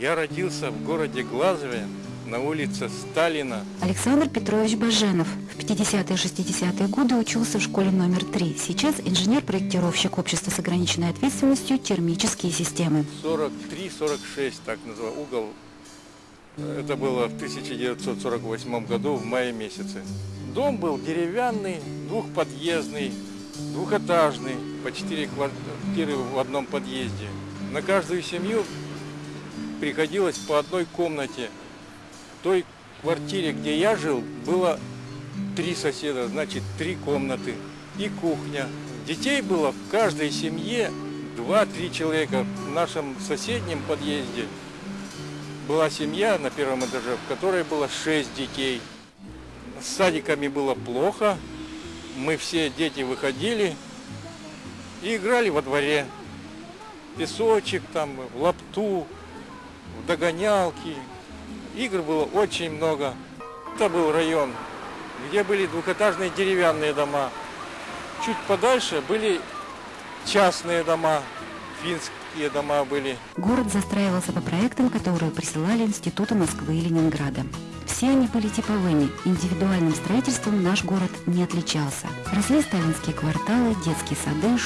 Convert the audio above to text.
Я родился в городе Глазове на улице Сталина. Александр Петрович Баженов в 50-е и 60-е годы учился в школе номер 3. Сейчас инженер-проектировщик общества с ограниченной ответственностью «Термические системы». 43-46, так называл, угол. Это было в 1948 году, в мае месяце. Дом был деревянный, двухподъездный, двухэтажный, по четыре квартиры в одном подъезде. На каждую семью приходилось по одной комнате. В той квартире, где я жил, было три соседа, значит, три комнаты и кухня. Детей было в каждой семье два-три человека. В нашем соседнем подъезде была семья на первом этаже, в которой было шесть детей. С садиками было плохо. Мы все дети выходили и играли во дворе. Песочек там, в лапту, догонялки. Игр было очень много. Это был район, где были двухэтажные деревянные дома. Чуть подальше были частные дома, финские дома были. Город застраивался по проектам, которые присылали институты Москвы и Ленинграда. Все они были типовыми. Индивидуальным строительством наш город не отличался. Росли сталинские кварталы, детские сады,